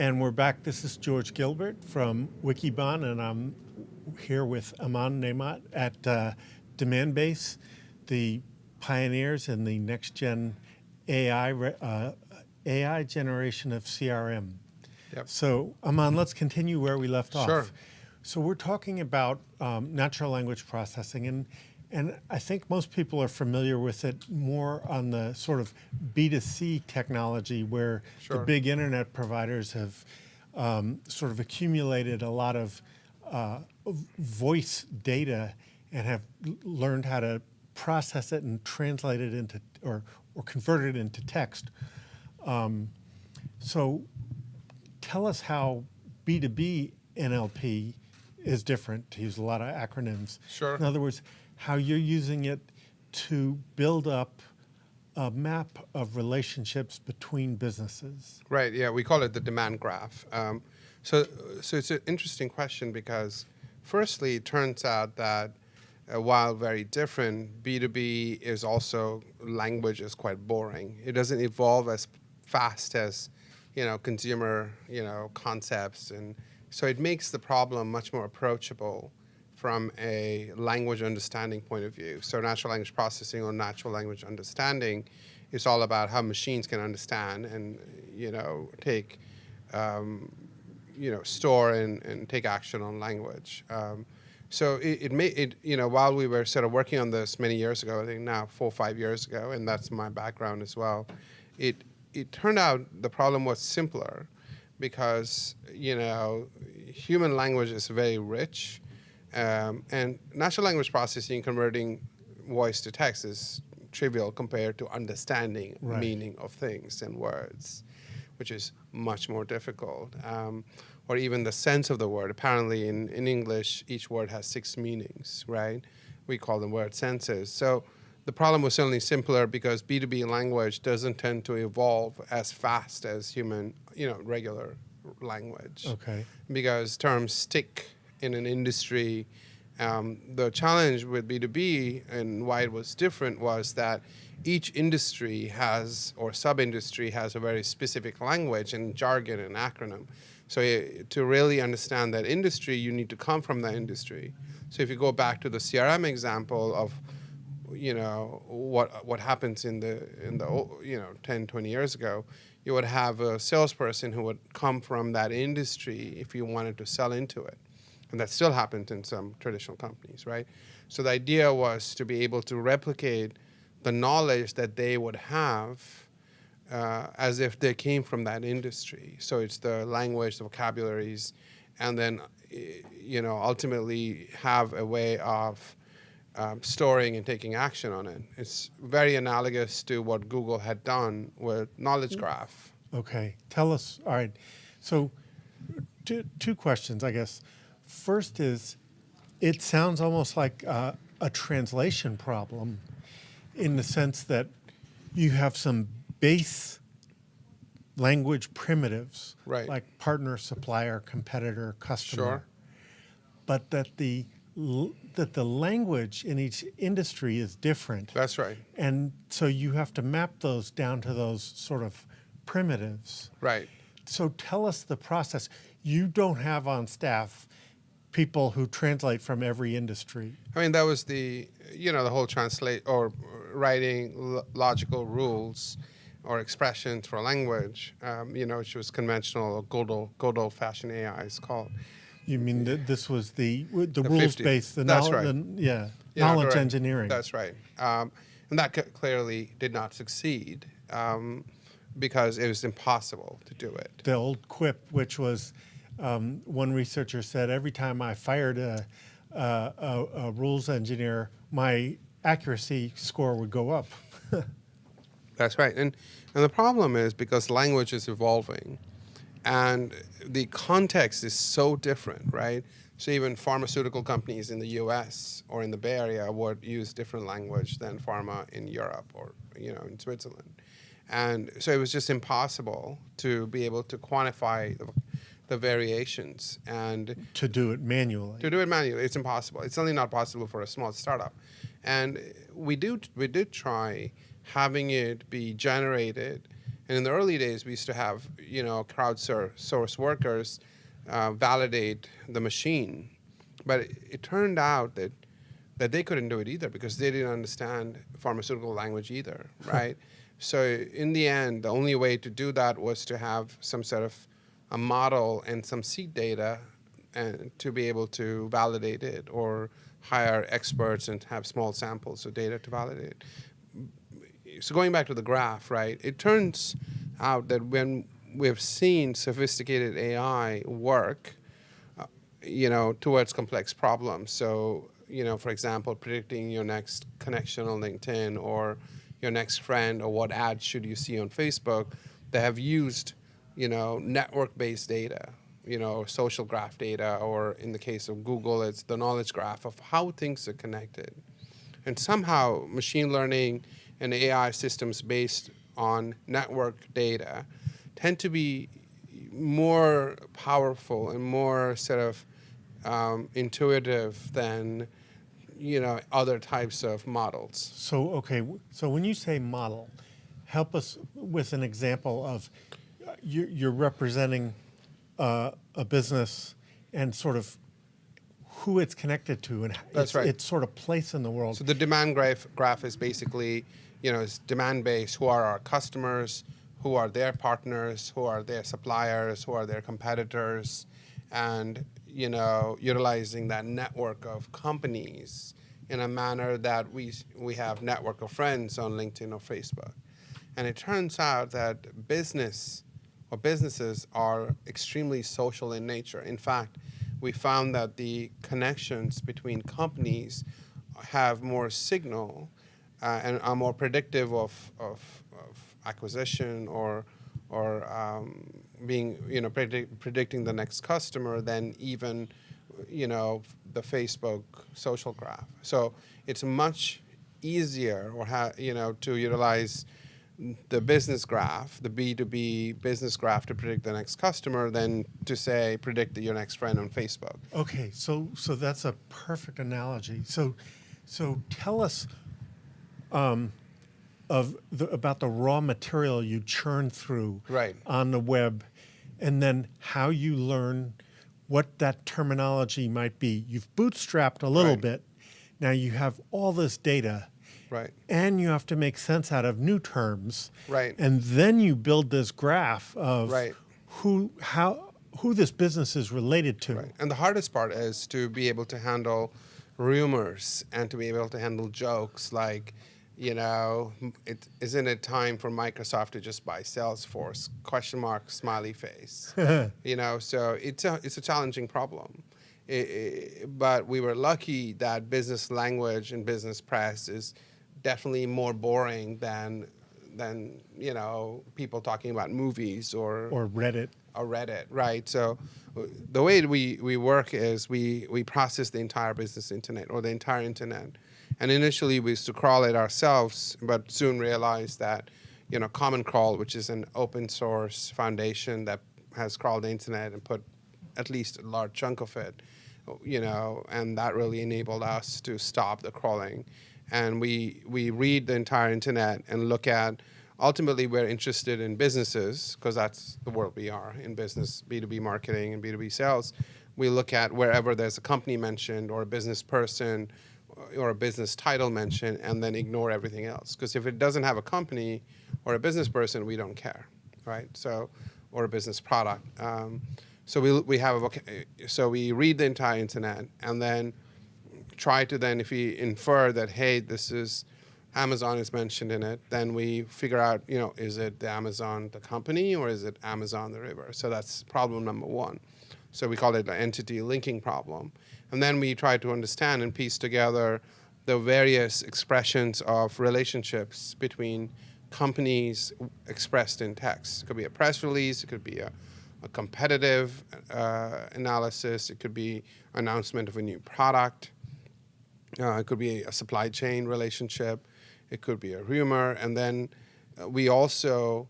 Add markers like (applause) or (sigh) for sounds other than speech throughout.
And we're back. This is George Gilbert from Wikibon, and I'm here with Aman Naimat at uh, Demandbase, the pioneers in the next gen AI, uh, AI generation of CRM. Yep. So, Aman, let's continue where we left off. Sure. So, we're talking about um, natural language processing, and and I think most people are familiar with it more on the sort of B2C technology where Sure. the big internet providers have um, sort of accumulated a lot of uh, voice data and have learned how to process it and translate it into or, or convert it into text. Um, so tell us how B2B NLP is different, to use a lot of acronyms. Sure. In other words, how you're using it to build up a map of relationships between businesses. Right. Yeah, we call it the demand graph. Um, so, so it's an interesting question because, firstly, it turns out that uh, while very different, B2B is also language is quite boring. It doesn't evolve as fast as, you know, consumer, you know, concepts, and so it makes the problem much more approachable from a language understanding point of view. So natural language processing or natural language understanding is all about how machines can understand and you know take um, you know store and, and take action on language. Um, so it, it may it you know while we were sort of working on this many years ago, I think now four or five years ago, and that's my background as well. It it turned out the problem was simpler because you know human language is very rich um, and natural language processing, converting voice to text is trivial compared to understanding Right. meaning of things and words, which is much more difficult. Um, or even the sense of the word. Apparently, in, in English, each word has six meanings, right? We call them word senses. So the problem was certainly simpler because B2B language doesn't tend to evolve as fast as human, you know, regular language Okay. because terms stick in an industry. Um, the challenge with B2B and why it was different was that each industry has, or sub industry has, a very specific language and jargon and acronym. So, eh, to really understand that industry, you need to come from that industry. So, if you go back to the CRM example of you know what what happens in the in the you know 10 20 years ago you would have a salesperson who would come from that industry if you wanted to sell into it and that still happens in some traditional companies right so the idea was to be able to replicate the knowledge that they would have uh, as if they came from that industry. So it's the language, the vocabularies, and then eh, you know ultimately have a way of um, storing and taking action on it. It's very analogous to what Google had done with Knowledge Graph. Okay. Tell us. All right. So, two, two questions, I guess. First is, it sounds almost like uh, a translation problem, in the sense that you have some base language primitives, Right. like partner, supplier, competitor, customer, Sure. but that the that the language in each industry is different. That's right. And so you have to map those down to those sort of primitives. Right. So tell us the process. You don't have on staff people who translate from every industry. I mean, that was the, you know, the whole translate or writing lo- logical rules or expressions for language, um, you know, which was conventional or good old, good old fashioned AI is called. You mean that this was the the, The rules 50. based, the That's knowledge, right. the, yeah, Yeah, knowledge engineering. That's right. Um, and that c- clearly did not succeed um, because it was impossible to do it. the old quip, which was um, one researcher said, every time I fired a, a, a, a rules engineer, my accuracy score would go up. (laughs) That's right. And, and the problem is because language is evolving and the context is so different, right? So even pharmaceutical companies in the US or in the Bay Area would use different language than pharma in Europe or you know in Switzerland. And so it was just impossible to be able to quantify the, the variations and to do it manually. to do it manually, it's impossible. It's certainly not possible for a small startup. And we do we did try having it be generated And in the early days, we used to have, you know, crowdsource source workers uh, validate the machine. But it, it turned out that that they couldn't do it either because they didn't understand pharmaceutical language either, (laughs) right? so in the end, the only way to do that was to have some sort of a model and some seed data and to be able to validate it or hire experts and have small samples of data to validate. So going back to the graph, right, it turns out that when we've seen sophisticated AI work, uh, you know, towards complex problems. So you know, for example, predicting your next connection on LinkedIn or your next friend or what ads should you see on Facebook, they have used, you know, network-based data, you know, social graph data, or in the case of Google, it's the knowledge graph of how things are connected. And somehow machine learning and AI systems based on network data tend to be more powerful and more sort of um, intuitive than you know, other types of models. So, okay, so when you say model, help us with an example of uh, you're representing uh, a business and sort of who it's connected to and That's its, right. its sort of place in the world. So the demand graph, graph is basically, you know, it's demand based. Who are our customers? Who are their partners? Who are their suppliers? Who are their competitors? And you know, utilizing that network of companies in a manner that we, we have network of friends on LinkedIn or Facebook. And it turns out that business or businesses are extremely social in nature. In fact, we found that the connections between companies have more signal uh, and are more predictive of, of, of acquisition or, or um, being, you know, predict, predicting the next customer than even, you know, the Facebook social graph. So it's much easier or you know, to utilize the business graph, the B2B business graph to predict the next customer than to say predict your next friend on Facebook. Okay, so so that's a perfect analogy. So so tell us um, of the, about the raw material you churn through right. on the web, and then how you learn what that terminology might be. You've bootstrapped a little right. bit. Now you have all this data. Right. And you have to make sense out of new terms. Right. And then you build this graph of right. who how who this business is related to. Right. And the hardest part is to be able to handle rumors and to be able to handle jokes like you know, it, isn't it time for Microsoft to just buy Salesforce? Question mark, smiley face. (laughs) you know, so it's a, it's a challenging problem. It, it, but we were lucky that business language and business press is definitely more boring than than you know people talking about movies or or Reddit or Reddit, right? So the way we, we work is we, we process the entire business internet or the entire internet and initially we used to crawl it ourselves, but soon realized that, you know, Common Crawl, which is an open source foundation that has crawled the internet and put at least a large chunk of it, you know, and that really enabled us to stop the crawling. And we, we read the entire internet and look at, ultimately we're interested in businesses, because that's the world we are in business, B2B marketing and B2B sales. We look at wherever there's a company mentioned or a business person or a business title mentioned and then ignore everything else. Because if it doesn't have a company or a business person, we don't care, right? So, or a business product. Um, so we, we have a, so we read the entire internet and then try to then, if we infer that, hey, this is, Amazon is mentioned in it, then we figure out, you know, is it the Amazon, the company, or is it Amazon, the river? So that's problem number one. So we call it an entity linking problem. And then we try to understand and piece together the various expressions of relationships between companies expressed in text. It could be a press release, it could be a, a competitive uh, analysis, it could be announcement of a new product, uh, it could be a supply chain relationship, it could be a rumor, and then uh, we also,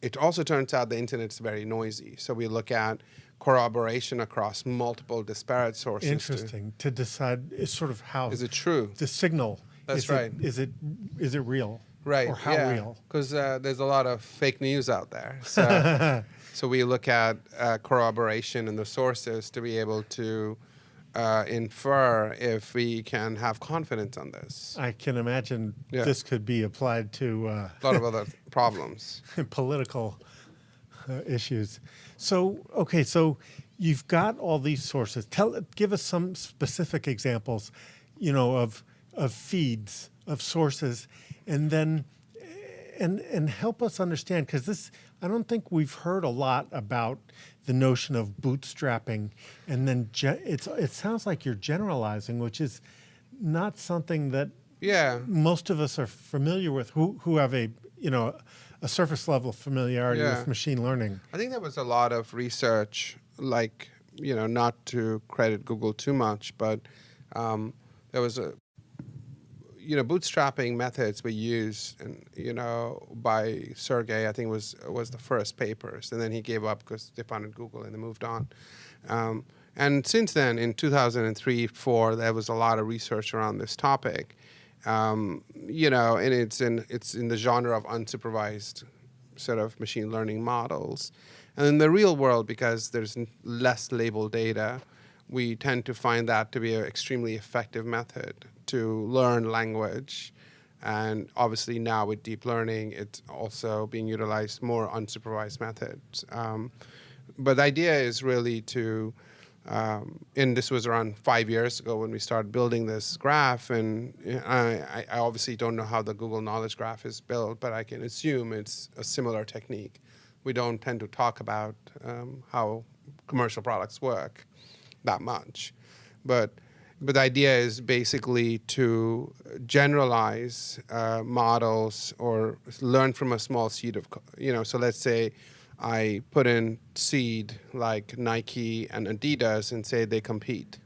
it also turns out the internet is very noisy. So we look at corroboration across multiple disparate sources. Interesting to, to decide is sort of how is it true? the signal. That's is right. It, is it is it real? Right. Or how yeah. real? Because uh, there's a lot of fake news out there. So, (laughs) so we look at uh, corroboration and the sources to be able to uh, infer if we can have confidence on this. I can imagine Yeah. this could be applied to uh, A lot of other (laughs) problems. political uh, issues. So, okay, so you've got all these sources. Tell, give us some specific examples, you know, of of feeds, of sources, and then and and help us understand because this I don't think we've heard a lot about the notion of bootstrapping, and then it's it sounds like you're generalizing, which is not something that Yeah. most of us are familiar with who, who have a you know a surface level familiarity Yeah. with machine learning I think there was a lot of research, like, you know, not to credit Google too much, but um, there was a, you know, bootstrapping methods were used, and you know, by Sergey. I think was was the first papers, and then he gave up because they founded Google and they moved on. Um, and since then, in 2003, four, there was a lot of research around this topic. Um, you know, and it's in it's in the genre of unsupervised sort of machine learning models. And in the real world, because there's less labeled data, we tend to find that to be an extremely effective method to learn language. And obviously now with deep learning, it's also being utilized more unsupervised methods. Um, but the idea is really to, um, and this was around five years ago when we started building this graph. And I, I obviously don't know how the Google Knowledge Graph is built, but I can assume it's a similar technique. We don't tend to talk about um, how commercial products work that much, but but the idea is basically to generalize uh, models or learn from a small seed of you know. So let's say I put in seed like Nike and Adidas and say they compete,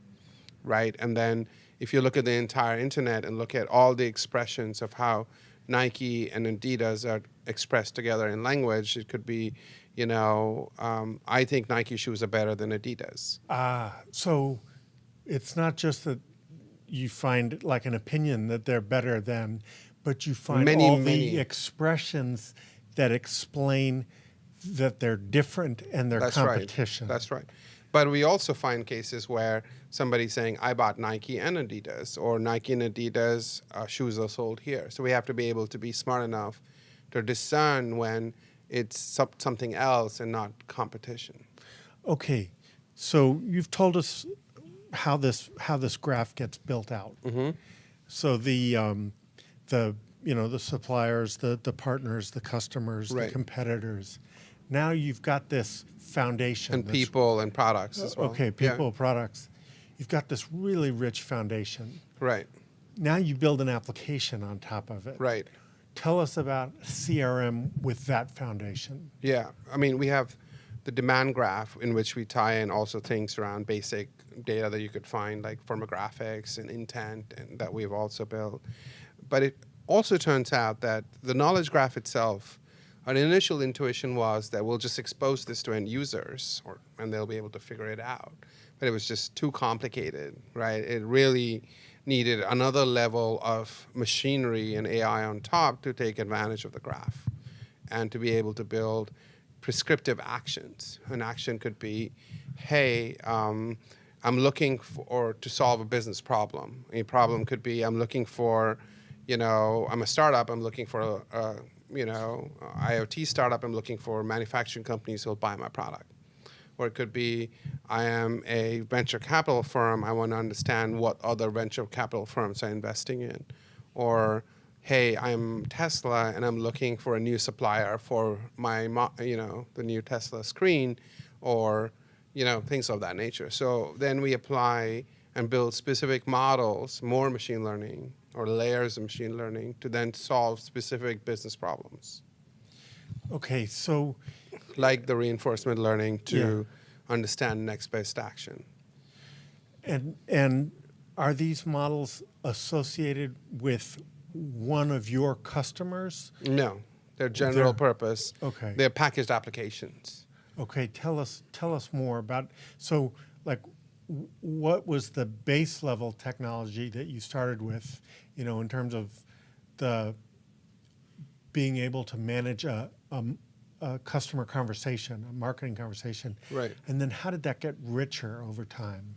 right? And then if you look at the entire internet and look at all the expressions of how Nike and Adidas are expressed together in language, it could be, you know, um, I think Nike shoes are better than Adidas. ah so it's not just that you find like an opinion that they're better than but you find Many, all many. the expressions that explain that they're different and their That's competition right. That's right. But we also find cases where somebody's saying, I bought Nike and Adidas, or Nike and Adidas uh, shoes are sold here. So we have to be able to be smart enough to discern when it's some- something else and not competition. Okay, so you've told us how this how this graph gets built out. Mm-hmm. So the um, the you know the suppliers, the the partners, the customers, the competitors. Now you've got this foundation. And this- people and products as well. Okay, Yeah. people, products. You've got this really rich foundation. Right, Now you build an application on top of it. right. Tell us about CRM with that foundation. Yeah, I mean, we have the demand graph in which we tie in also things around basic data that you could find, like firmographics and intent, and that we've also built. But it also turns out that the knowledge graph itself, our initial intuition was that we'll just expose this to end users, or and they'll be able to figure it out. But it was just too complicated, right? It really needed another level of machinery and AI on top to take advantage of the graph and to be able to build prescriptive actions. An action could be, hey, um, I'm looking for to solve a business problem. A problem could be I'm looking for, you know, I'm a startup. I'm looking for a, a you know IoT startup. I'm looking for manufacturing companies who'll buy my product. Or it could be I am a venture capital firm. I want to understand what other venture capital firms are investing in. Or hey, I'm Tesla and I'm looking for a new supplier for my, you know, the new Tesla screen, or, you know, things of that nature. So then we apply and build specific models, more machine learning or layers of machine learning to then solve specific business problems, Okay, so like the reinforcement learning to understand next best action. And and are these models associated with one of your customers? No, they're general They're- purpose. Okay. They're packaged applications. Okay, tell us tell us more about so like what was the base level technology that you started with, you know, in terms of the being able to manage a, a, a customer conversation, a marketing conversation. Right. And then how did that get richer over time?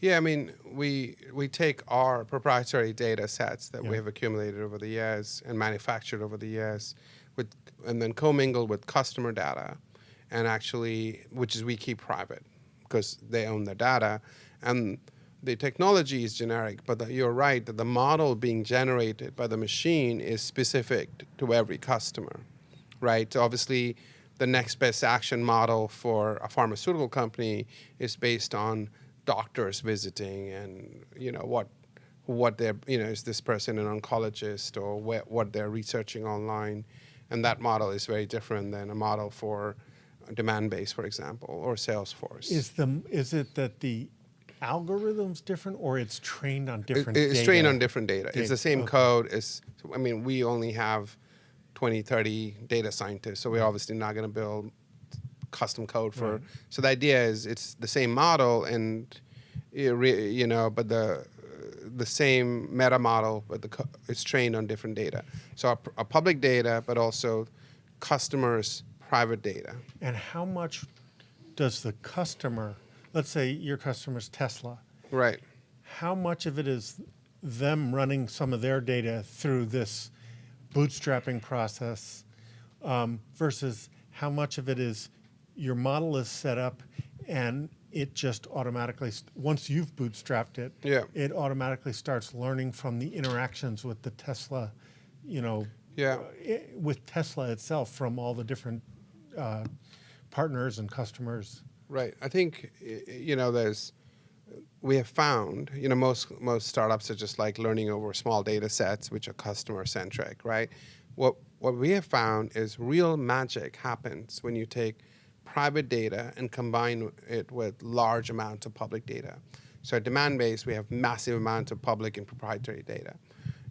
Yeah, I mean, we we take our proprietary data sets that Yeah. we have accumulated over the years and manufactured over the years, with and then commingle with customer data, and actually, which is we keep private because they own the data, and the technology is generic. But the, you're right that the model being generated by the machine is specific to every customer, right? So obviously, the next best action model for a pharmaceutical company is based on doctors visiting and you know what what they're you know is this person an oncologist or wh- what they're researching online and that model is very different than a model for Demandbase for example or salesforce Is the is it that the algorithm's different or it's trained on It- different it's data? trained on different data. It's the same okay. code. It's, I mean, we only have 20, 30 data scientists, so we're obviously not going to build custom code for. Right. So the idea is it's the same model, and you re- you know, but the the same meta model, but the it's trained on different data. So a, a public data, but also customers' private data. And how much does the customer, let's say your customer's Tesla, Right. how much of it is them running some of their data through this bootstrapping process um, versus how much of it is your model is set up and it just automatically, once you've bootstrapped it, Yeah. it automatically starts learning from the interactions with the Tesla, you know, Yeah. i- with Tesla itself from all the different uh, partners and customers. Right. I think you know there's we have found you know most most startups are just like learning over small data sets which are customer centric, right? What what we have found is real magic happens when you take private data and combine it with large amounts of public data. So at Demandbase we have massive amounts of public and proprietary data.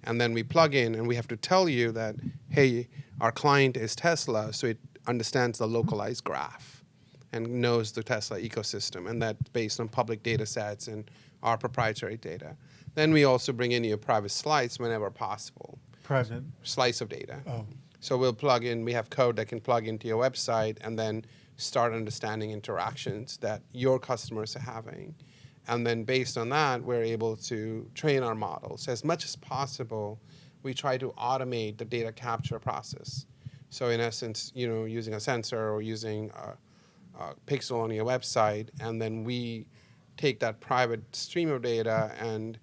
And then we plug in and we have to tell you that hey, our client is Tesla, so it understands the localized graph and knows the Tesla ecosystem, and that's based on public data sets and our proprietary data. Then we also bring in your private slice whenever possible, Private. slice of data. Oh, So we'll plug in, we have code that can plug into your website and then start understanding interactions that your customers are having. And then based on that, we're able to train our models. As much as possible, we try to automate the data capture process. So in essence, you know, using a sensor or using a, a pixel on your website, and then we take that private stream of data and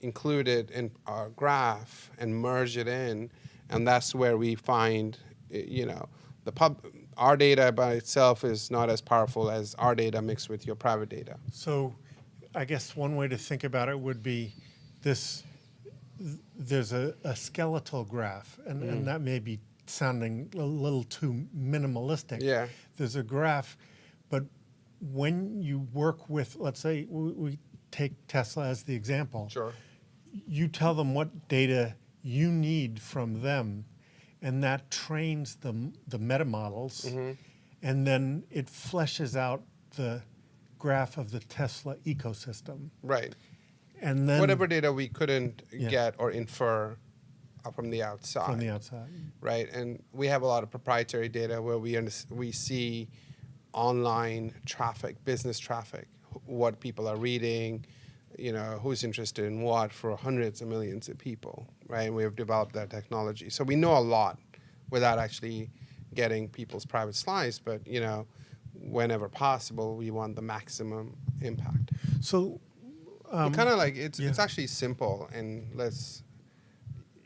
include it in our graph and merge it in, and that's where we find, you know, the pub. Our data by itself is not as powerful as our data mixed with your private data. So I guess one way to think about it would be this, there's a, a skeletal graph, and, Mm-hmm. and that may be sounding a little too minimalistic. Yeah. There's a graph, but when you work with, let's say, we, we take Tesla as the example. Sure. You tell them what data you need from them, and that trains the, the meta models, Mm-hmm. and then it fleshes out the graph of the Tesla ecosystem. Right. And then Whatever data we couldn't Yeah. get or infer uh, from the outside. from the outside. right? And we have a lot of proprietary data where we we see online traffic, business traffic, what people are reading, you know, who's interested in what for hundreds of millions of people, right? And we have developed that technology, so we know a lot without actually getting people's private slice. But you know, whenever possible, we want the maximum impact. So, um, kind of like it's it's actually simple, and let's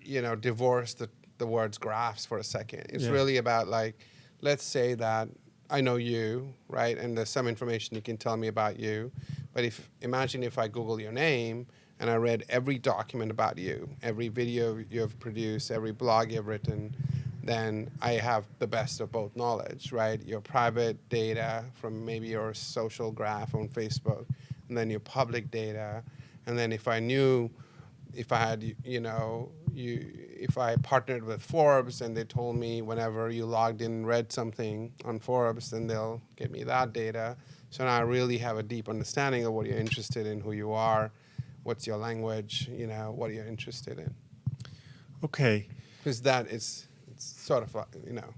you know divorce the the words graphs for a second. It's Yeah. really about like, let's say that I know you, right, and there's some information you can tell me about you, but if imagine if I Google your name and I read every document about you, every video you have produced, every blog you've written. Then I have the best of both knowledge, right? Your private data from maybe your social graph on Facebook, and then your public data, and then if I knew, if I had, you know, you, if I partnered with Forbes and they told me whenever you logged in and read something on Forbes, then they'll get me that data. So now I really have a deep understanding of what you're interested in, who you are, what's your language, you know, what you're interested in. okay, Because that is It's sort of like, you know,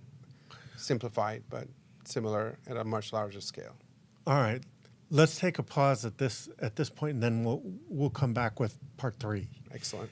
simplified, but similar at a much larger scale. All right, let's take a pause at this at this point, and then we'll we'll come back with part three. Excellent.